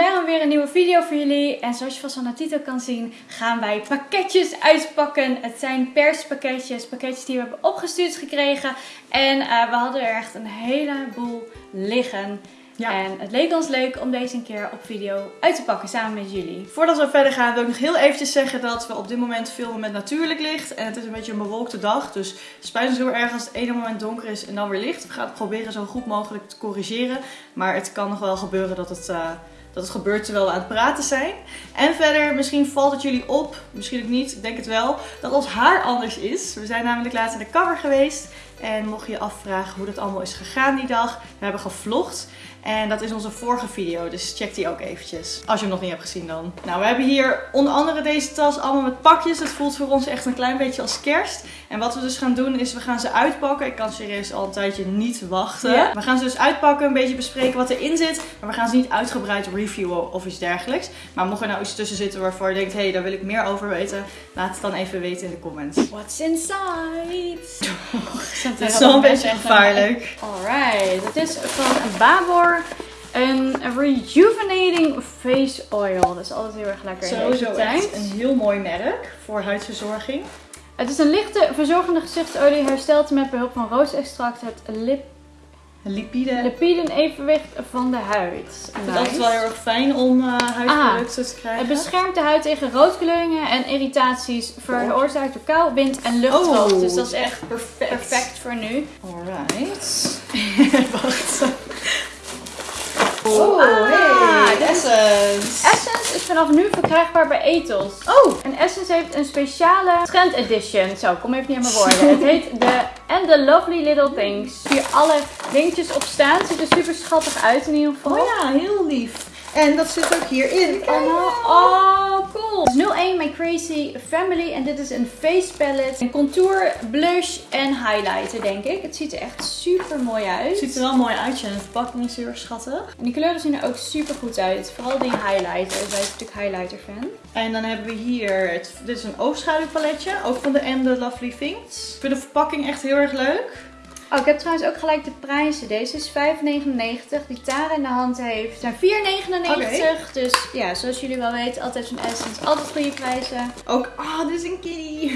vandaag weer een nieuwe video voor jullie. En zoals je vast aan de titel kan zien, gaan wij pakketjes uitpakken. Het zijn perspakketjes, pakketjes die we hebben opgestuurd gekregen. En uh, we hadden er echt een heleboel liggen. Ja. En het leek ons leuk om deze een keer op video uit te pakken samen met jullie. Voordat we verder gaan wil ik nog heel eventjes zeggen dat we op dit moment filmen met natuurlijk licht. En het is een beetje een bewolkte dag, dus het spijt ons heel erg als het ene moment donker is en dan weer licht. We gaan het proberen zo goed mogelijk te corrigeren. Maar het kan nog wel gebeuren dat het... Uh, dat het gebeurt terwijl we aan het praten zijn. En verder, misschien valt het jullie op, misschien ook niet, ik denk het wel, dat ons haar anders is. We zijn namelijk laatst naar de cover geweest. En mocht je je afvragen hoe dat allemaal is gegaan die dag, we hebben gevlogd. En dat is onze vorige video, dus check die ook eventjes. Als je hem nog niet hebt gezien dan. Nou, we hebben hier onder andere deze tas allemaal met pakjes. Het voelt voor ons echt een klein beetje als kerst. En wat we dus gaan doen is, we gaan ze uitpakken. Ik kan serieus al een tijdje niet wachten. Ja? We gaan ze dus uitpakken, een beetje bespreken wat erin zit. Maar we gaan ze niet uitgebreid reviewen of iets dergelijks. Maar mocht er nou iets tussen zitten waarvoor je denkt, hé, hey, daar wil ik meer over weten. Laat het dan even weten in de comments. What's inside? Het is wel een beetje gevaarlijk. Alright, het is van Babor. Een rejuvenating face oil. Dat is altijd heel erg lekker in Sowieso echt een heel mooi merk voor huidverzorging. Het is een lichte verzorgende gezichtsolie. Herstelt met behulp van roosextract het lip Lipide. lipiden evenwicht van de huid. Ik vind het altijd wel heel erg fijn om uh, huidproducten te krijgen. Het beschermt de huid tegen roodkleuringen en irritaties veroorzaakt door kou, wind en luchtdruk. Oh, dus dat is echt perfect. perfect voor nu. Alright. Wacht. Oh, ah, hey, is- Essence. Essence is vanaf nu verkrijgbaar bij Ethos. Oh, En Essence heeft een speciale trend edition. Zo, kom even niet aan mijn woorden. Het heet de And the Lovely Little Things. Hier alle dingetjes op staan. Ziet er super schattig uit in ieder geval. oh ja, heel lief. En dat zit ook hierin. Oh is 01 My Crazy Family en dit is een face palette. Een contour, blush en highlighter denk ik. Het ziet er echt super mooi uit. Het ziet er wel mooi uit. En de verpakking is heel erg schattig. En die kleuren zien er ook super goed uit. Vooral die highlighter. Wij zijn natuurlijk highlighter fan. En dan hebben we hier, het, dit is een oogschaduwpaletje. Ook van de And The Lovely Things. Ik vind de verpakking echt heel erg leuk. Oh, ik heb trouwens ook gelijk de prijzen. Deze is 5,99. Die Tara in de hand heeft zijn 4,99. Dus ja, zoals jullie wel weten, altijd zo'n Essence. Altijd goede prijzen. Ook, ah, dit is een kitty.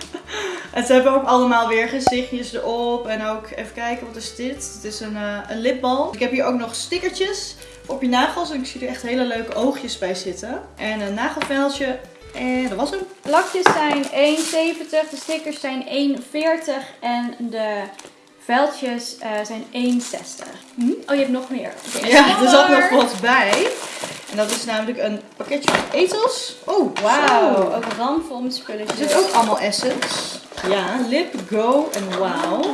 en ze hebben ook allemaal weer gezichtjes erop. En ook, even kijken, wat is dit? Het is een, eh, een lipbal. Ik heb hier ook nog stickertjes op je nagels. En ik zie er echt hele leuke oogjes bij zitten. En een nagelveldje. En dat was hem. Lakjes zijn 1,70. De stickers zijn 1,40. En de veldjes eh, zijn 1,60. Oh, je hebt nog meer. Ja, er zat nog wat bij. En dat is namelijk een pakketje van Ethos. Oh, Wauw, ook ramvol met Er spulletjes. zit ook allemaal essence. Ja, Lip Go en Wow.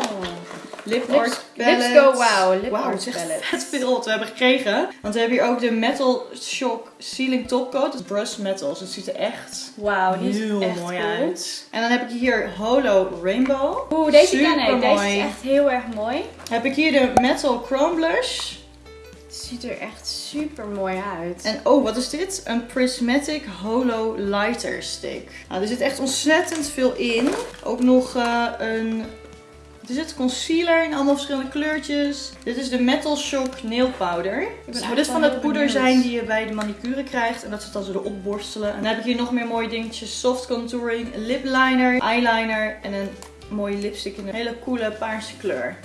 Lip Lips, Art Palette. Lips Go Wow. Lip Art het is echt Palette. vet veel wat we hebben gekregen. Want we hebben hier ook de Metal Shock Sealing Topcoat. Het is Brush Metals. Het ziet er echt Wauw, die is heel echt mooi cool. uit. En dan heb ik hier Holo Rainbow. Oeh, deze ken ik. Deze is echt heel erg mooi. Heb ik hier de Metal Chrome Blush. Het ziet er echt super mooi uit. En oh, wat is dit? Een Prismatic Holo Lighter Stick. Nou, er zit echt ontzettend veel in. Ook nog eh, een... Er zit concealer in allemaal verschillende kleurtjes. Dit is de Metal Shock Nail Powder. ben Zou dit echt van het poeder zijn die je bij de manicure krijgt. En dat ze het dan zo erop borstelen. En dan heb ik hier nog meer mooie dingetjes. Soft contouring, lip liner, eyeliner en een mooie lipstick in een hele coole paarse kleur.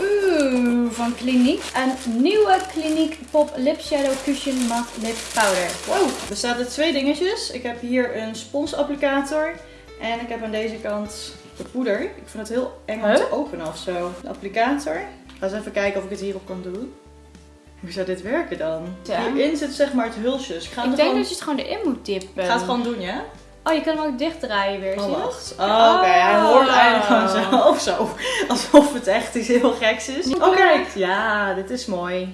Oeh, van Clinique. Een nieuwe Clinique Pop Lip Shadow Cushion Matte Lip Powder. Wow, er zaten twee dingetjes. Ik heb hier een sponsapplicator. En ik heb aan deze kant de poeder. Ik vind het heel eng om Huh? te openen of zo. De applicator. Ga eens even kijken of ik het hierop kan doen. Hoe zou dit werken dan? Ja. Hierin zit zeg maar het hulsje. Dus ik ga, Ik denk gewoon... dat je het gewoon erin moet dippen. ik ga het gewoon doen, ja? Oh, je kan hem ook dichtdraaien weer, Oh, wacht. Oh, oké. Hij hoort Oh. eigenlijk gewoon zo. Of zo. Alsof het echt iets heel geks is. Kijk. Ja, dit is mooi.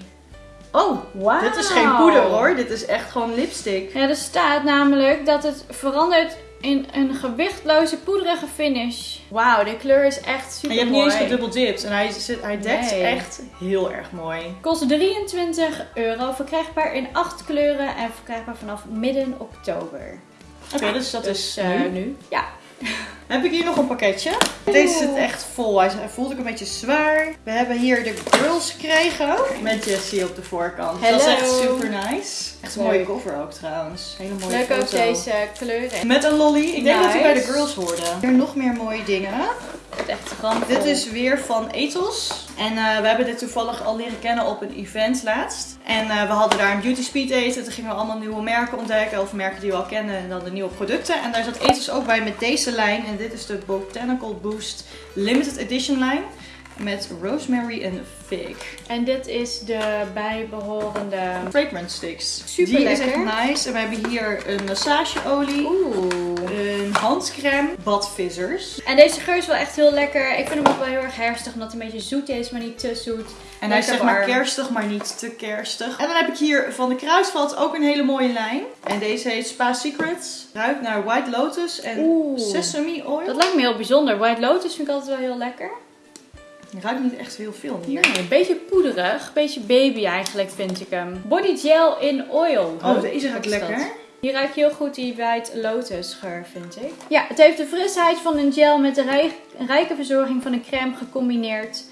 Oh, Wauw. dit is geen poeder hoor. Dit is echt gewoon lipstick. Ja, er staat namelijk dat het verandert in een gewichtloze poederige finish. Wauw, de kleur is echt En super je hebt niet mooi. eens gedubbeldipt. En hij, zit, hij dekt Nee. echt heel erg mooi. Kost 23 euro, verkrijgbaar in 8 kleuren en verkrijgbaar vanaf midden oktober. Oké, dus dat Dus is eh, nu. nu. Ja. Heb ik hier nog een pakketje. Deze zit echt vol. Hij voelt ook een beetje zwaar. We hebben hier de girls gekregen. Met Jessie op de voorkant. Dat is Hello. echt super nice. Echt een Leuk. mooie cover ook trouwens. Hele mooie Leuk ook deze kleuren. Met een lolly. Ik denk dat hij bij de girls hoorde. Hier nog meer mooie dingen. Het echt. Dit is weer van Ethos. En eh, we hebben dit toevallig al leren kennen op een event laatst. En eh, we hadden daar een beauty speed eten. Toen gingen we allemaal nieuwe merken ontdekken. Of merken die we al kennen. En dan de nieuwe producten. En daar zat Ethos ook bij met deze lijn. En dit is de Botanical Boost Limited Edition lijn. Met rosemary en fig. En dit is de bijbehorende... Fragrance sticks. Super Die is lekker. echt nice. En we hebben hier een massageolie. Oeh. Een handcrème. Badvissers. En deze geur is wel echt heel lekker. Ik vind hem ook wel heel erg herfstig, omdat hij een beetje zoet is, maar niet te zoet. En hij is zeg maar warm. kerstig, maar niet te kerstig. En dan heb ik hier van de Kruisvat ook een hele mooie lijn. En deze heet Spa Secrets. Ruikt naar White Lotus en Oeh. Sesame Oil. Dat lijkt me heel bijzonder. White Lotus vind ik altijd wel heel lekker. Ruikt niet echt heel veel hier. Nee, een beetje poederig. Een beetje baby eigenlijk vind ik hem. Body gel in oil. Oh, deze ruikt lekker. Hier ruik je heel goed die White Lotus geur, vind ik. Ja, het heeft de frisheid van een gel met de rij- rijke verzorging van een crème gecombineerd.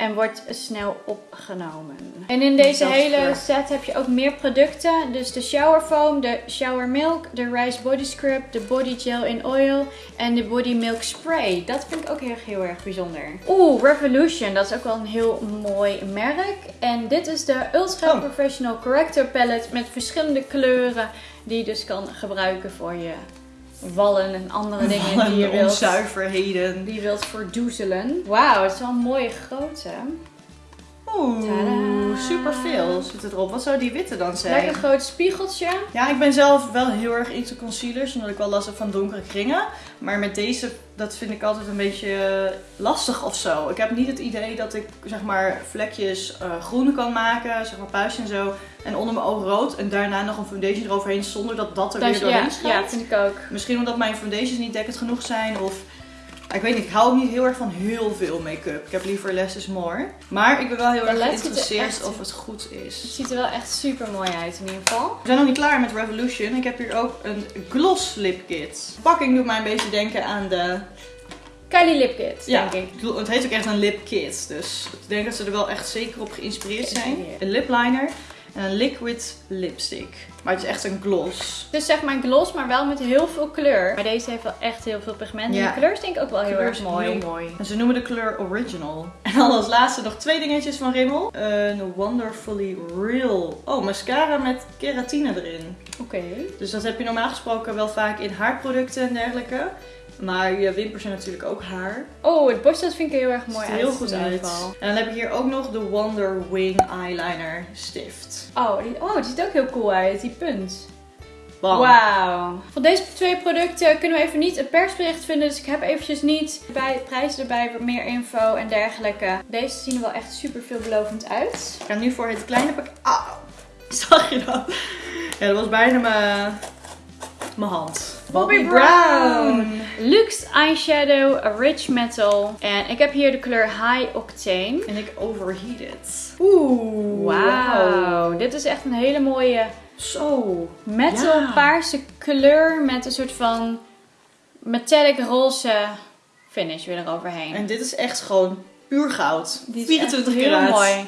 En wordt snel opgenomen. En in deze hele set heb je ook meer producten. Dus de shower foam, de shower milk, de rice body scrub, de body gel in oil en de body milk spray. Dat vind ik ook heel, heel erg bijzonder. Oeh, Revolution. Dat is ook wel een heel mooi merk. En dit is de Ultra Oh. Professional Corrector Palette met verschillende kleuren. Die je dus kan gebruiken voor je wallen en andere dingen die je wilt, onzuiverheden. die je wilt verdoezelen. Wauw, het is wel een mooie grootte. Oeh, Tadaa. superveel zit erop. Wat zou die witte dan zijn? Lekker groot spiegeltje. Ja, ik ben zelf wel heel erg into concealers, omdat ik wel last heb van donkere kringen. Maar met deze, dat vind ik altijd een beetje eh, lastig of zo. Ik heb niet het idee dat ik, zeg maar, vlekjes eh, groen kan maken, zeg maar puistje en zo. En onder mijn ogen rood en daarna nog een foundation eroverheen zonder dat dat er weer ja, doorheen ja, schijnt. vind ik ook. Misschien omdat mijn foundations niet dekkend genoeg zijn of... Ik weet niet, ik hou ook niet heel erg van heel veel make-up. Ik heb liever less is more. Maar ik ben wel heel erg er geïnteresseerd of het goed is. Het ziet er wel echt super mooi uit in ieder geval. We zijn nog niet klaar met Revolution. Ik heb hier ook een gloss lip kit. De pakking doet mij een beetje denken aan de... Kylie Lip Kit, Ja, denk ik. het heet ook echt een lip kit. Dus ik denk dat ze er wel echt zeker op geïnspireerd zijn. Een lip liner en een liquid lipstick. Maar het is echt een gloss. Dus zeg maar gloss, maar wel met heel veel kleur. Maar deze heeft wel echt heel veel pigment. En Ja. de kleur is denk ik ook wel heel kleur erg mooi. heel mooi. En ze noemen de kleur original. En dan als laatste nog twee dingetjes van Rimmel. Een Wonderfully Real. Oh, mascara met keratine erin. Oké. Dus dat heb je normaal gesproken wel vaak in haarproducten en dergelijke. Maar je wimpers zijn natuurlijk ook haar. Oh, het borstels vind ik heel erg mooi Ziet uit. heel goed uit. En dan heb ik hier ook nog de Wonder Wing Eyeliner Stift. Oh, die, oh, die ziet ook heel cool uit, die punt. Wauw. Van deze twee producten kunnen we even niet een persbericht vinden. Dus ik heb eventjes niet bij prijzen erbij, meer info en dergelijke. Deze zien er wel echt super veelbelovend uit. Ik ga nu voor het kleine pakket. Ah, zag je dat? Ja, dat was bijna mijn, mijn hand. Bobbi Brown. Luxe Eyeshadow Rich Metal. En ik heb hier de kleur High Octane. En ik overheated. Oeh. Wauw. Dit is echt een hele mooie Zo. metal Ja. paarse kleur met een soort van metallic roze finish weer eroverheen. En dit is echt gewoon puur goud. Die is 24 echt heel karaat. mooi.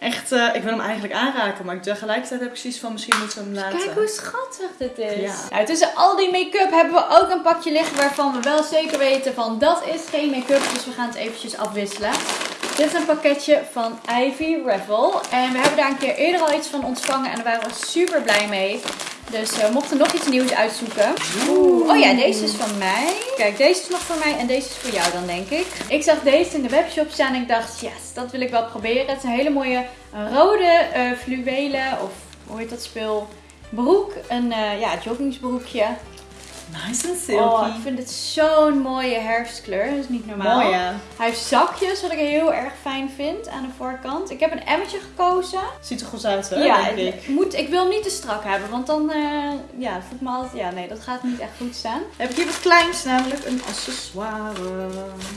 Echt, eh, ik wil hem eigenlijk aanraken, maar tegelijkertijd heb ik zoiets van misschien moeten we hem laten. Kijk hoe schattig dit is. Ja. Nou, tussen al die make-up hebben we ook een pakje liggen waarvan we wel zeker weten van dat is geen make-up. Dus we gaan het eventjes afwisselen. Dit is een pakketje van Ivy Revel. En we hebben daar een keer eerder al iets van ontvangen en daar waren we super blij mee. Dus eh, we mochten nog iets nieuws uitzoeken. Oeh. Oh ja, deze is van mij. Kijk, deze is nog voor mij en deze is voor jou dan, denk ik. Ik zag deze in de webshop staan en ik dacht, yes, dat wil ik wel proberen. Het is een hele mooie rode eh fluwelen, of hoe heet dat spul? Broek. Een eh, ja, joggingsbroekje. Nice en silky. Oh, ik vind het zo'n mooie herfstkleur. Dat is niet normaal. Mooi ja. Hij heeft zakjes, wat ik heel erg fijn vind aan de voorkant. Ik heb een emmetje gekozen. Ziet er goed uit hè, ja, denk ik. ik, moet, ik wil hem niet te strak hebben, want dan eh ja, voelt me altijd... Ja, nee, dat gaat niet echt goed staan. heb ik hier wat kleins, namelijk een accessoire.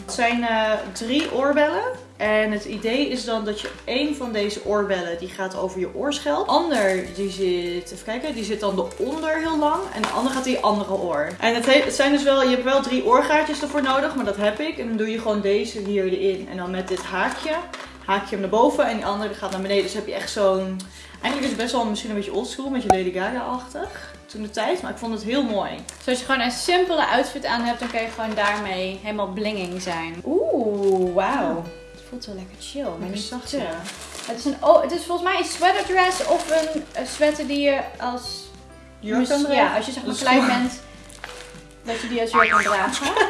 Het zijn eh, drie oorbellen En het idee is dan dat je één van deze oorbellen, die gaat over je oorschelp. Ander, die zit, even kijken, die zit dan eronder heel lang. En de andere gaat in je andere oor. En het, he- het zijn dus wel, je hebt wel drie oorgaatjes ervoor nodig, maar dat heb ik. En dan doe je gewoon deze hier erin. En dan met dit haakje, haak je hem naar boven en die andere gaat naar beneden. Dus heb je echt zo'n, eigenlijk is het best wel misschien een beetje oldschool, met je Lady Gaga-achtig. Toen de tijd, maar ik vond het heel mooi. Dus als je gewoon een simpele outfit aan hebt, dan kan je gewoon daarmee helemaal blinging zijn. Oeh, wauw. Het voelt wel lekker chill, maar Lekker niet zacht, te. ja. Het is, een, oh, het is volgens mij een sweater dress of een, een sweater die je als... Jurk kan ja, als je zeg maar klein bent, dat je die als jurk kan dragen.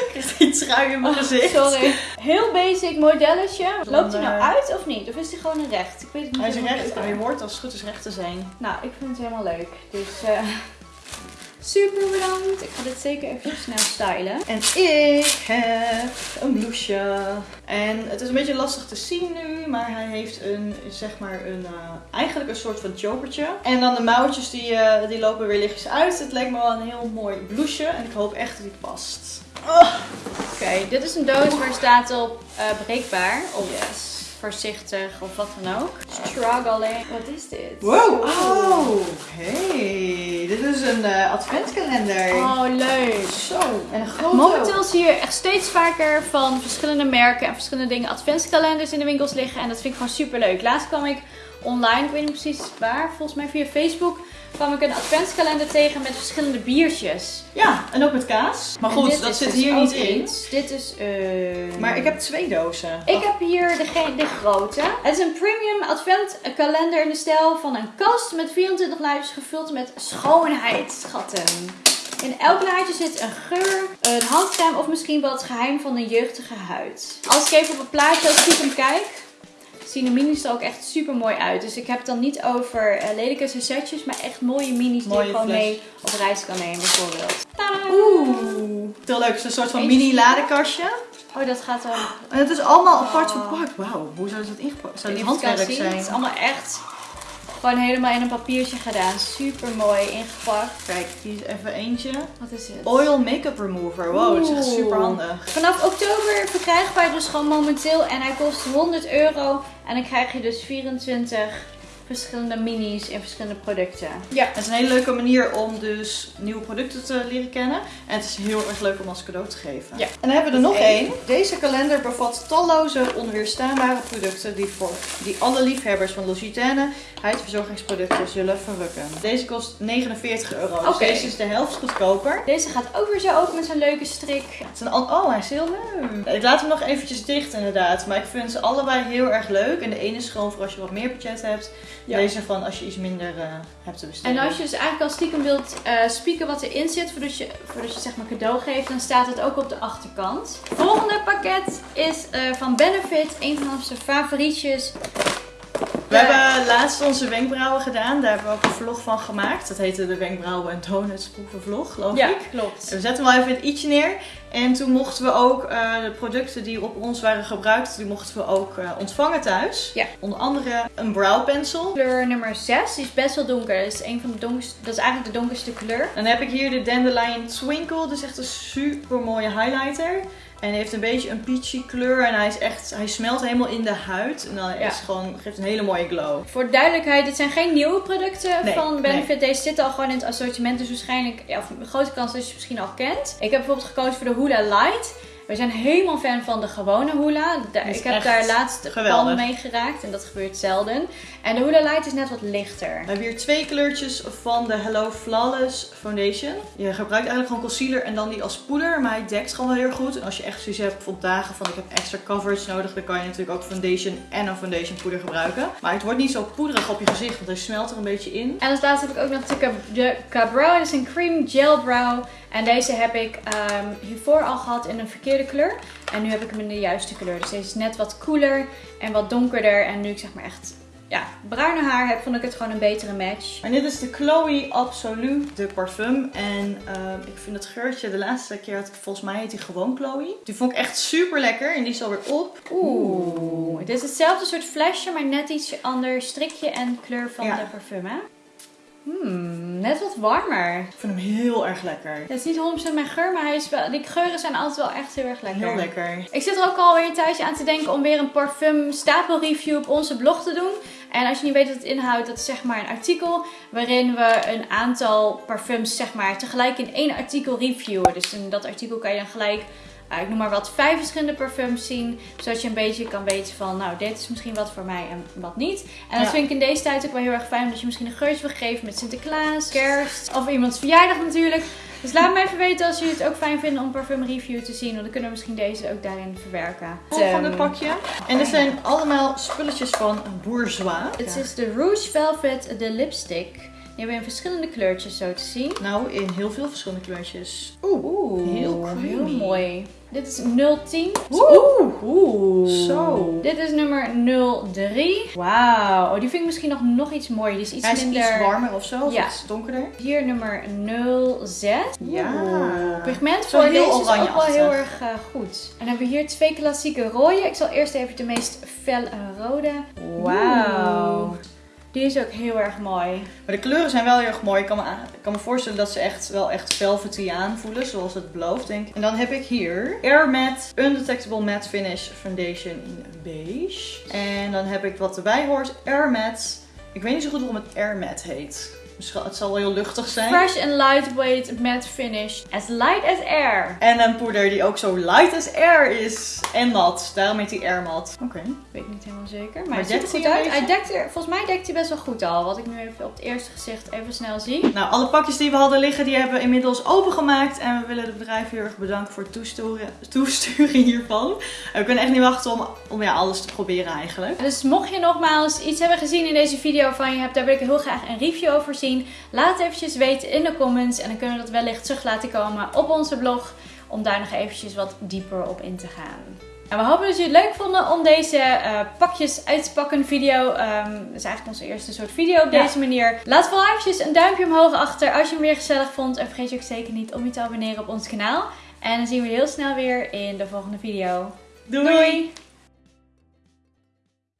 Ik krijg die trui in mijn gezicht. Oh, Sorry. Heel basic modelletje. Loopt hij nou eh, uit of niet? Of is hij gewoon een recht? Ik weet het niet Hij is recht, hij hoort als het goed is recht te zijn. Nou, ik vind het helemaal leuk. Dus eh, super bedankt. Ik ga dit zeker even snel stylen. En ik heb een blouseje. En het is een beetje lastig te zien nu, maar hij heeft een, zeg maar, een, eh, eigenlijk een soort van chokertje. En dan de mouwtjes die, eh, die lopen weer lichtjes uit. Het lijkt me wel een heel mooi blouseje en ik hoop echt dat die past. Oh, Oké, dit is een doos waar staat op eh, breekbaar. Of yes. Voorzichtig of wat dan ook. Struggling. Wat is dit? Wow, oh, hey. Dit is een eh, adventkalender. Oh, leuk. Zo, en een grote Momenteel zie je echt steeds vaker van verschillende merken en verschillende dingen adventskalenders in de winkels liggen. En dat vind ik gewoon super leuk. Laatst kwam ik online, ik weet niet precies waar, volgens mij via Facebook, kwam ik een adventskalender tegen met verschillende biertjes. Ja, en ook met kaas. Maar goed, dat zit dus hier niet in. iets. Dit is eh, Maar ik heb twee dozen. Ik heb hier de, de grote. Het is een premium adventkalender in de stijl van een kast met 24 lijstjes gevuld met schoonheidsschatten. In elk laadje zit een geur, een handcrème of misschien wel het geheim van een jeugdige huid. Als ik even op het plaatje als stiekem kijk, zien de minis er ook echt super mooi uit. Dus ik heb het dan niet over eh, lelijke setjes, maar echt mooie minis die je gewoon fles. mee op reis kan nemen bijvoorbeeld. Tadaa! Oeh, heel leuk. Het is een soort van mini ladekastje. Oh, dat gaat dan... En het is allemaal apart Oh. verpakt. Wauw, hoe zou dat ingepakt? Zou het handwerk zijn? Het is allemaal echt gewoon helemaal in een papiertje gedaan. Super mooi ingepakt. Kijk, hier is even eentje. Wat is het? Oil Makeup Remover. Wow, dat is echt super handig. Vanaf oktober verkrijgbaar dus gewoon momenteel. En hij kost 100 euro. En dan krijg je dus 24 verschillende minis in verschillende producten. Ja, het is een hele leuke manier om dus nieuwe producten te leren kennen. En het is heel erg leuk om als cadeau te geven. Ja. En dan hebben we er nog één. Deze kalender bevat talloze onweerstaanbare producten die voor die alle liefhebbers van L'Occitane huidverzorgingsproducten zullen verrukken. Deze kost 49 euro. Dus Oké. deze is de helft goedkoper. Deze gaat ook weer zo open met zo'n leuke strik. Het is een oh, hij is heel leuk. Ik laat hem nog eventjes dicht inderdaad. Maar ik vind ze allebei heel erg leuk. En de ene is gewoon voor als je wat meer budget hebt. Ja. Deze van als je iets minder eh, hebt te besteden. En als je dus eigenlijk al stiekem wilt eh spieken wat erin zit, voordat je, voordat je zeg maar cadeau geeft, dan staat het ook op de achterkant. Volgende pakket is eh, van Benefit, een van onze favorietjes. We hebben laatst onze wenkbrauwen gedaan. Daar hebben we ook een vlog van gemaakt. Dat heette de wenkbrauwen en donuts proeven vlog, geloof Ja, ik. klopt. We zetten hem wel even het i'tje neer. En toen mochten we ook eh, de producten die op ons waren gebruikt, die mochten we ook eh, ontvangen thuis. Ja. Onder andere een brow pencil. Kleur nummer 6, die is best wel donker. Dat is, een van de donkerste, dat is eigenlijk de donkerste kleur. Dan heb ik hier de Dandelion Twinkle. Dat is echt een super mooie highlighter. En hij heeft een beetje een peachy kleur. En hij is echt, hij smelt helemaal in de huid. En dan Ja. is gewoon, geeft een hele mooie glow. Voor de duidelijkheid, dit zijn geen nieuwe producten Nee, van Benefit. Deze zitten al gewoon in het assortiment. Dus waarschijnlijk, ja, of een grote kans dat je ze misschien al kent. Ik heb bijvoorbeeld gekozen voor de Hula Light. We zijn helemaal fan van de gewone Hula. Ik heb daar laatst geweldig. pan mee geraakt. En dat gebeurt zelden. En de Hula Light is net wat lichter. We hebben hier twee kleurtjes van de Hello Flawless Foundation. Je gebruikt eigenlijk gewoon concealer en dan die als poeder. Maar hij dekt gewoon wel heel goed. En als je echt zoiets hebt op dagen van ik heb extra coverage nodig. Dan kan je natuurlijk ook foundation en een foundation poeder gebruiken. Maar het wordt niet zo poederig op je gezicht. Want hij smelt er een beetje in. En als laatste heb ik ook nog de, Cab- de Cabrow. Dat is een cream gel brow. En deze heb ik ehm, hiervoor al gehad in een verkeerde kleur. En nu heb ik hem in de juiste kleur. Dus deze is net wat koeler en wat donkerder. En nu ik zeg maar echt ja, bruine haar heb, vond ik het gewoon een betere match. En dit is de Chloe Absolu, de parfum. En ehm, ik vind het geurtje, de laatste keer had ik, volgens mij heet die gewoon Chloe. Die vond ik echt super lekker en die is alweer op. Oeh. Dit is hetzelfde soort flesje, maar net iets ander strikje en kleur van Ja. de parfum, hè? Hmm, net wat warmer. Ik vind hem heel erg lekker. Het is niet 100% mijn geur, maar hij is wel, die geuren zijn altijd wel echt heel erg lekker. Heel lekker. Ik zit er ook alweer een tijdje aan te denken om weer een parfum stapelreview op onze blog te doen. En als je niet weet wat het inhoudt, dat is zeg maar een artikel waarin we een aantal parfums zeg maar tegelijk in één artikel reviewen. Dus in dat artikel kan je dan gelijk, ik noem maar wat, vijf verschillende parfums zien. Zodat je een beetje kan weten van, nou dit is misschien wat voor mij en wat niet. En dat Ja. vind ik in deze tijd ook wel heel erg fijn, omdat je misschien een geurtje wil geven met Sinterklaas, kerst of iemands verjaardag natuurlijk. Dus laat me even weten als jullie het ook fijn vinden om parfum review te zien. Want dan kunnen we misschien deze ook daarin verwerken. Volgende Ehm, pakje. En dit zijn allemaal spulletjes van Bourgeois. Het is de Rouge Velvet, de lipstick. Die hebben we in verschillende kleurtjes zo te zien. Nou, in heel veel verschillende kleurtjes. Oeh. Oeh, heel mooi. Dit is 010. Oeh. Oeh. Zo. Dit is nummer 03. Wauw. Oh, die vind ik misschien nog, nog iets mooier. Die is iets Hij is minder... iets warmer of zo, of Ja. iets donkerder. Hier nummer 06. Ja. Oeh. Pigment voor heel deze is ook wel heel erg eh, goed. En dan hebben we hier twee klassieke rode. Ik zal eerst even de meest felle rode. Wauw. Die is ook heel erg mooi. Maar de kleuren zijn wel heel erg mooi. Ik kan me, kan me voorstellen dat ze echt wel echt velvety aanvoelen, zoals het belooft, denk ik. En dan heb ik hier Air Matte Undetectable Matte Finish Foundation in beige. En dan heb ik wat erbij hoort, Air Matte. Ik weet niet zo goed waarom het Air Matte heet. Het zal wel heel luchtig zijn. Fresh and lightweight matte finish. As light as air. En een poeder die ook zo light as air is. En nat. Daarom heet hij Air Matte. Oké. Weet ik niet helemaal zeker. Maar, Maar hij ziet er goed uit. Hij dekt er, volgens mij dekt hij best wel goed al. Wat ik nu even op het eerste gezicht even snel zie. Nou, alle pakjes die we hadden liggen, die hebben we inmiddels opengemaakt. En we willen het bedrijf heel erg bedanken voor het toesturen, toesturen hiervan. En we kunnen echt niet wachten om, om ja, alles te proberen eigenlijk. Dus mocht je nogmaals iets hebben gezien in deze video van je hebt, daar wil ik heel graag een review over zien. Laat het eventjes weten in de comments. En dan kunnen we dat wellicht terug laten komen op onze blog. Om daar nog eventjes wat dieper op in te gaan. En we hopen dat jullie het leuk vonden om deze eh, pakjes uitpakken video. Ehm dat is eigenlijk onze eerste soort video op Ja. deze manier. Laat vooral eventjes een duimpje omhoog achter als je hem weer gezellig vond. En vergeet je ook zeker niet om je te abonneren op ons kanaal. En dan zien we je heel snel weer in de volgende video. Doei! Doei.